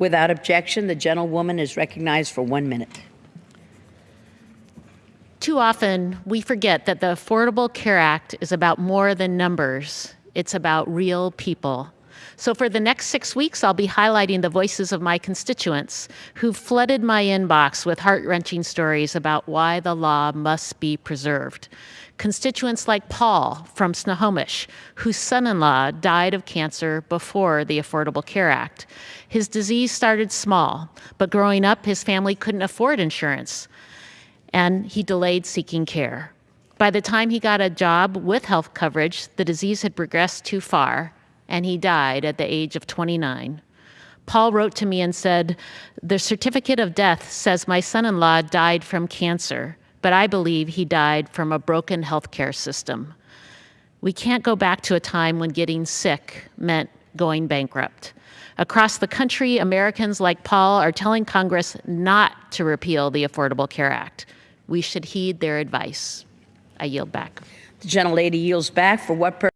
Without objection, the gentlewoman is recognized for one minute. Too often, we forget that the Affordable Care Act is about more than numbers. It's about real people. So, for the next six weeks, I'll be highlighting the voices of my constituents who've flooded my inbox with heart wrenching stories about why the law must be preserved. Constituents like Paul from Snohomish, whose son in law died of cancer before the Affordable Care Act. His disease started small, but growing up, his family couldn't afford insurance and he delayed seeking care. By the time he got a job with health coverage, the disease had progressed too far, and he died at the age of 29. Paul wrote to me and said, The certificate of death says my son in law died from cancer, but I believe he died from a broken healthcare system. We can't go back to a time when getting sick meant going bankrupt. Across the country, Americans like Paul are telling Congress not to repeal the Affordable Care Act. We should heed their advice. I yield back. The gentlelady yields back. For what purpose?